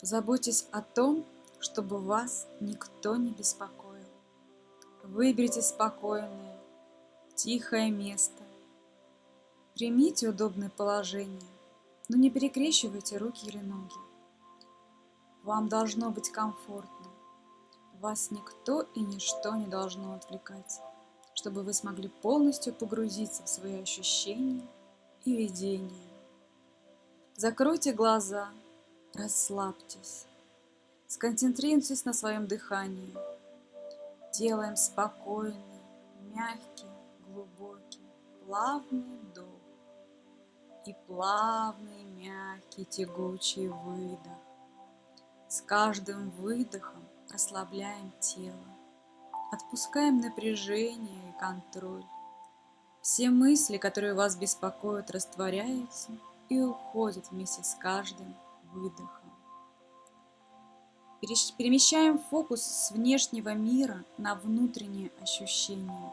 Заботьтесь о том, чтобы вас никто не беспокоил. Выберите спокойное, тихое место. Примите удобное положение, но не перекрещивайте руки или ноги. Вам должно быть комфортно. Вас никто и ничто не должно отвлекать, чтобы вы смогли полностью погрузиться в свои ощущения и видения. Закройте глаза, расслабьтесь, сконцентрируйтесь на своем дыхании. Делаем спокойный, мягкий, глубокий, плавный вдох и плавный, мягкий, тягучий выдох. С каждым выдохом расслабляем тело, отпускаем напряжение и контроль. Все мысли, которые вас беспокоят, растворяются и уходят вместе с каждым выдохом. Перемещаем фокус с внешнего мира на внутренние ощущения.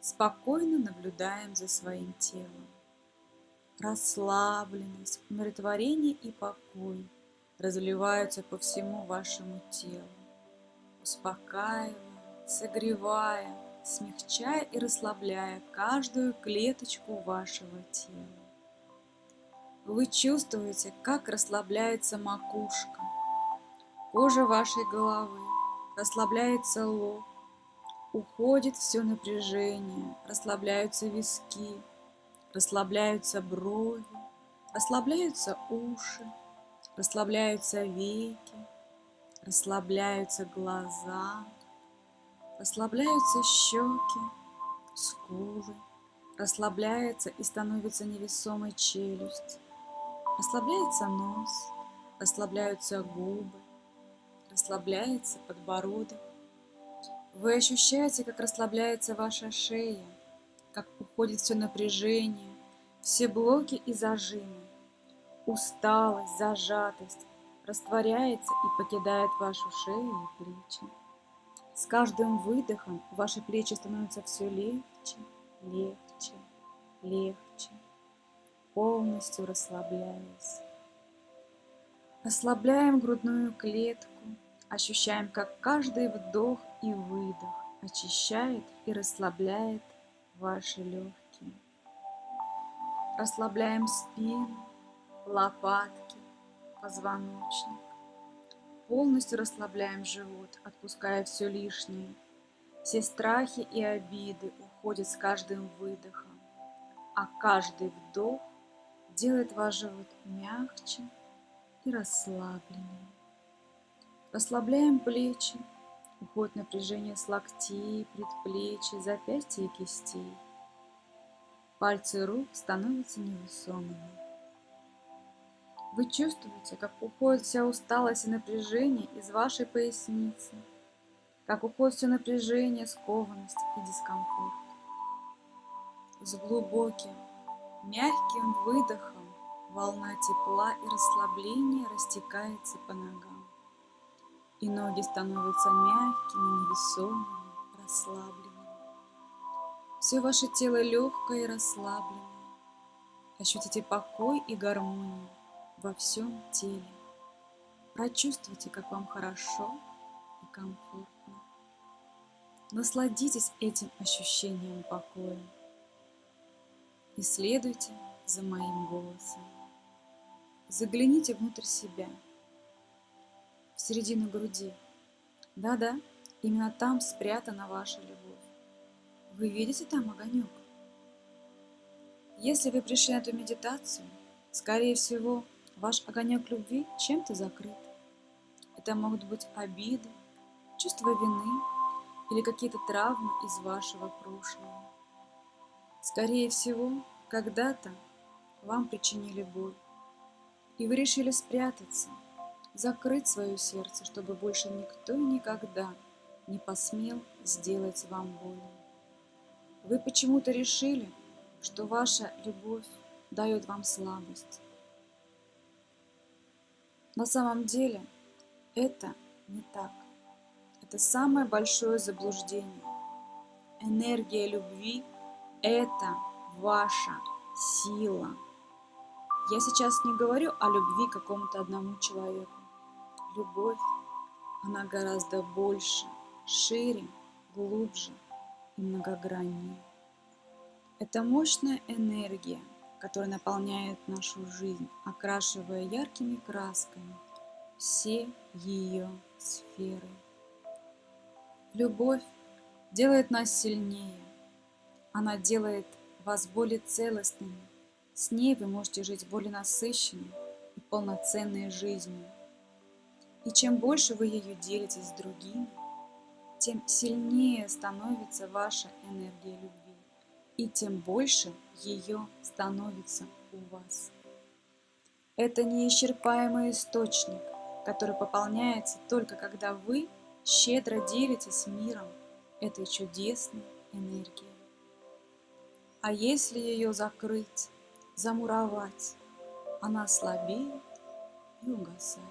Спокойно наблюдаем за своим телом. Расслабленность, умиротворение и покой – разливаются по всему вашему телу, успокаивая, согревая, смягчая и расслабляя каждую клеточку вашего тела. Вы чувствуете, как расслабляется макушка, кожа вашей головы, расслабляется лоб, уходит все напряжение, расслабляются виски, расслабляются брови, расслабляются уши, Расслабляются веки, расслабляются глаза, расслабляются щеки, скулы, расслабляется и становится невесомой челюсть, расслабляется нос, расслабляются губы, расслабляется подбородок. Вы ощущаете, как расслабляется ваша шея, как уходит все напряжение, все блоки и зажимы усталость, зажатость растворяется и покидает вашу шею и плечи. С каждым выдохом ваши плечи становятся все легче, легче, легче, полностью расслабляясь. Расслабляем грудную клетку, ощущаем, как каждый вдох и выдох очищает и расслабляет ваши легкие. Расслабляем спину, лопатки, позвоночник. Полностью расслабляем живот, отпуская все лишнее. Все страхи и обиды уходят с каждым выдохом, а каждый вдох делает ваш живот мягче и расслабленнее. Расслабляем плечи, уходит напряжение с локтей, предплечий, запястья и кистей. Пальцы рук становятся невесомыми. Вы чувствуете, как уходит вся усталость и напряжение из вашей поясницы, как уходит все напряжение, скованность и дискомфорт. С глубоким, мягким выдохом волна тепла и расслабления растекается по ногам, и ноги становятся мягкими, невесомыми, расслабленными. Все ваше тело легкое и расслабленное. Ощутите покой и гармонию во всем теле. Прочувствуйте, как вам хорошо и комфортно. Насладитесь этим ощущением покоя и следуйте за моим голосом. Загляните внутрь себя, в середину груди. Да-да, именно там спрятана ваша любовь. Вы видите там огонек? Если вы пришли на эту медитацию, скорее всего, Ваш огонек любви чем-то закрыт. Это могут быть обиды, чувство вины или какие-то травмы из вашего прошлого. Скорее всего, когда-то вам причинили боль, и вы решили спрятаться, закрыть свое сердце, чтобы больше никто и никогда не посмел сделать вам больно. Вы почему-то решили, что ваша любовь дает вам слабость, на самом деле это не так. Это самое большое заблуждение. Энергия любви – это ваша сила. Я сейчас не говорю о любви к какому-то одному человеку. любовь, она гораздо больше, шире, глубже и многограннее. Это мощная энергия, которая наполняет нашу жизнь, окрашивая яркими красками все ее сферы. Любовь делает нас сильнее. Она делает вас более целостными. С ней вы можете жить более насыщенной и полноценной жизнью. И чем больше вы ее делитесь с другими, тем сильнее становится ваша энергия любви, и тем больше ее становится у вас. Это неисчерпаемый источник, который пополняется только когда вы щедро делитесь миром этой чудесной энергией. А если ее закрыть, замуровать, она слабеет и угасает.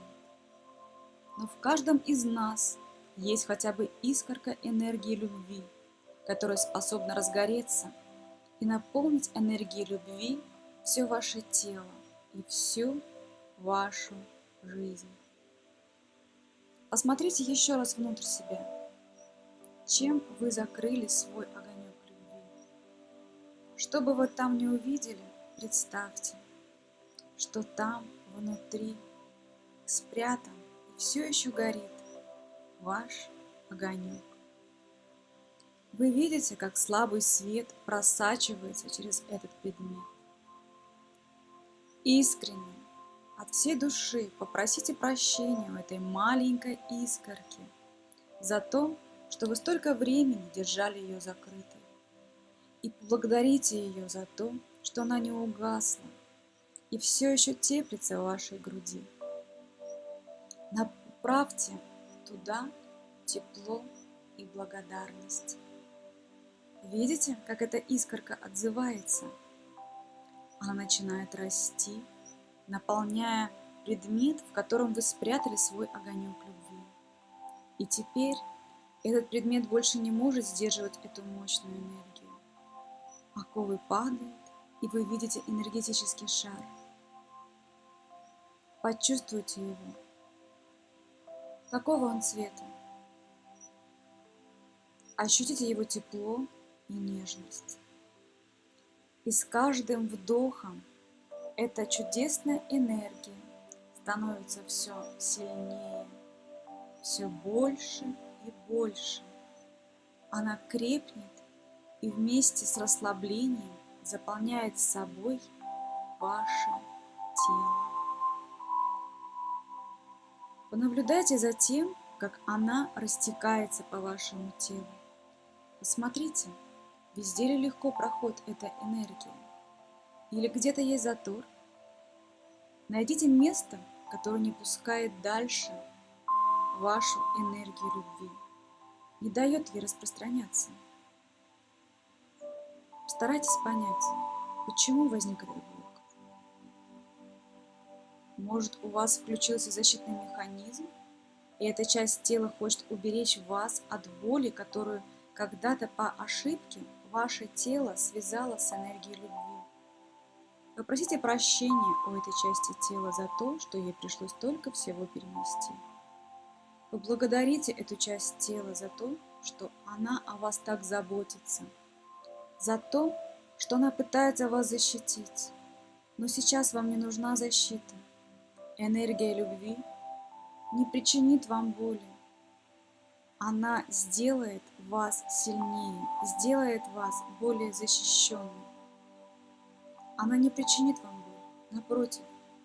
Но в каждом из нас есть хотя бы искорка энергии любви, которая способна разгореться и наполнить энергией любви все ваше тело и всю вашу жизнь. Посмотрите еще раз внутрь себя. Чем вы закрыли свой любви? Что бы вы там не увидели, представьте, что там внутри спрятан и все еще горит ваш огонек. Вы видите, как слабый свет просачивается через этот предмет. Искренне, от всей души попросите прощения у этой маленькой искорки за то, что вы столько времени держали ее закрытой. И поблагодарите ее за то, что она не угасла и все еще теплится в вашей груди. Направьте туда тепло и благодарность. Видите, как эта искорка отзывается? Она начинает расти, наполняя предмет, в котором вы спрятали свой огонек любви. И теперь этот предмет больше не может сдерживать эту мощную энергию. Оковы падают, и вы видите энергетический шар. Почувствуйте его. Какого он цвета? Ощутите его тепло и нежность. И с каждым вдохом эта чудесная энергия становится все сильнее, все больше и больше. Она крепнет и вместе с расслаблением заполняет собой ваше тело. Понаблюдайте за тем, как она растекается по вашему телу. Посмотрите, везде ли легко проход эта энергия. Или где-то есть затор. Найдите место, которое не пускает дальше вашу энергию любви, не дает ей распространяться. Старайтесь понять, почему возник этот блок. Может, у вас включился защитный механизм, и эта часть тела хочет уберечь вас от боли, которую когда-то по ошибке ваше тело связало с энергией любви. Попросите прощения у этой части тела за то, что ей пришлось только всего перенести. Поблагодарите эту часть тела за то, что она о вас так заботится, за то, что она пытается вас защитить. Но сейчас вам не нужна защита. Энергия любви не причинит вам боли. Она сделает вас сильнее, сделает вас более защищенным. Она не причинит вам боль. Напротив,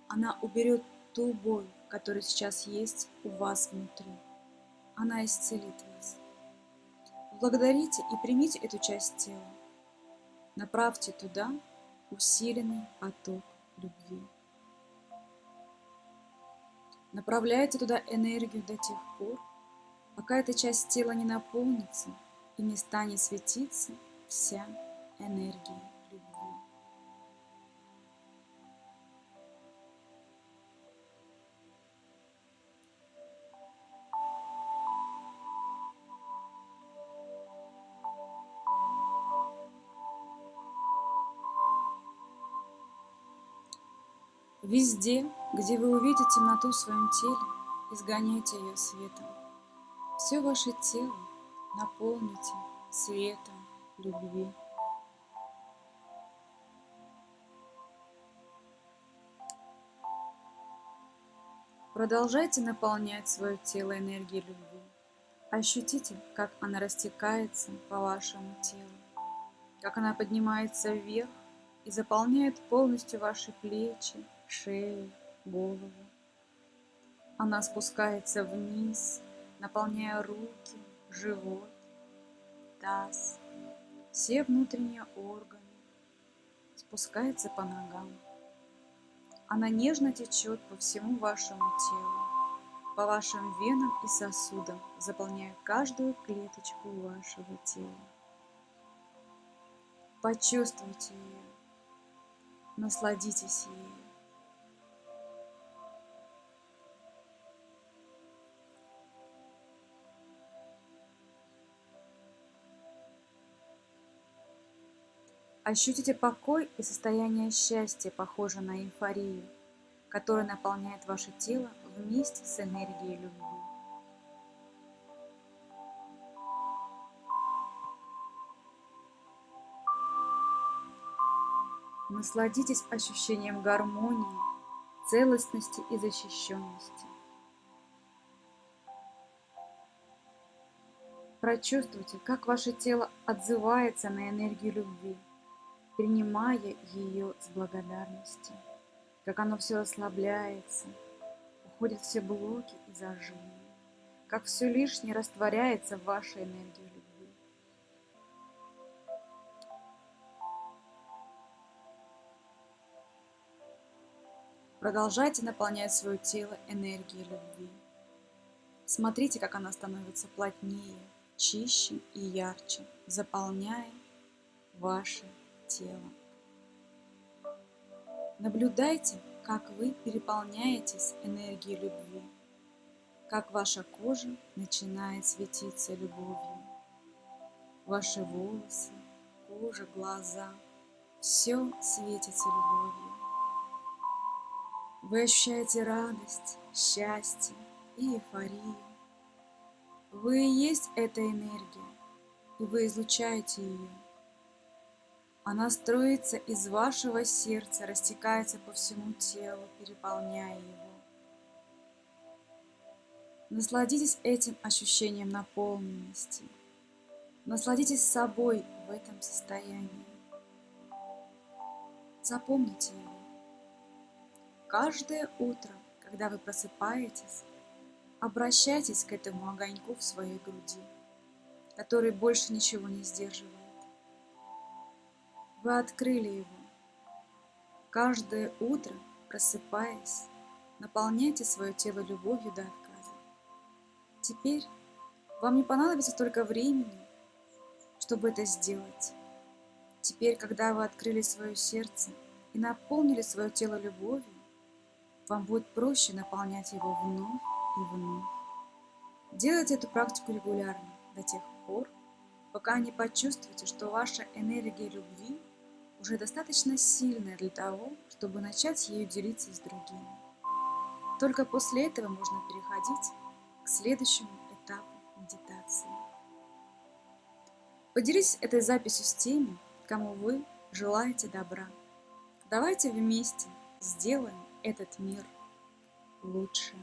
она уберет ту боль, которая сейчас есть у вас внутри. Она исцелит вас. Благодарите и примите эту часть тела. Направьте туда усиленный поток любви. Направляйте туда энергию до тех пор, пока эта часть тела не наполнится и не станет светиться вся энергия. Везде, где вы увидите темноту в своем теле, изгоняйте ее светом. Все ваше тело наполните светом любви. Продолжайте наполнять свое тело энергией любви. Ощутите, как она растекается по вашему телу, как она поднимается вверх и заполняет полностью ваши плечи, шею, голову. Она спускается вниз, наполняя руки, живот, таз, все внутренние органы, спускается по ногам. Она нежно течет по всему вашему телу, по вашим венам и сосудам, заполняя каждую клеточку вашего тела. Почувствуйте ее, насладитесь ею. Ощутите покой и состояние счастья, похожее на эйфорию, которая наполняет ваше тело вместе с энергией любви. Насладитесь ощущением гармонии, целостности и защищенности. Прочувствуйте, как ваше тело отзывается на энергию любви принимая ее с благодарностью, как оно все ослабляется, уходят все блоки и зажимы, как все лишнее растворяется в вашей энергии любви. Продолжайте наполнять свое тело энергией любви. Смотрите, как она становится плотнее, чище и ярче, заполняя ваше телом. Наблюдайте, как вы переполняетесь энергией любви, как ваша кожа начинает светиться любовью. Ваши волосы, кожа, глаза – все светится любовью. Вы ощущаете радость, счастье и эйфорию. Вы и есть эта энергия, и вы излучаете ее – она строится из вашего сердца, растекается по всему телу, переполняя его. Насладитесь этим ощущением наполненности. Насладитесь собой в этом состоянии. Запомните его. Каждое утро, когда вы просыпаетесь, обращайтесь к этому огоньку в своей груди, который больше ничего не сдерживает. Вы открыли его. Каждое утро, просыпаясь, наполняйте свое тело любовью до отказа. Теперь вам не понадобится столько времени, чтобы это сделать. Теперь, когда вы открыли свое сердце и наполнили свое тело любовью, вам будет проще наполнять его вновь и вновь. Делайте эту практику регулярно до тех пор, пока не почувствуете, что ваша энергия любви уже достаточно сильная для того, чтобы начать ею делиться с другими. Только после этого можно переходить к следующему этапу медитации. Поделитесь этой записью с теми, кому вы желаете добра. Давайте вместе сделаем этот мир лучше.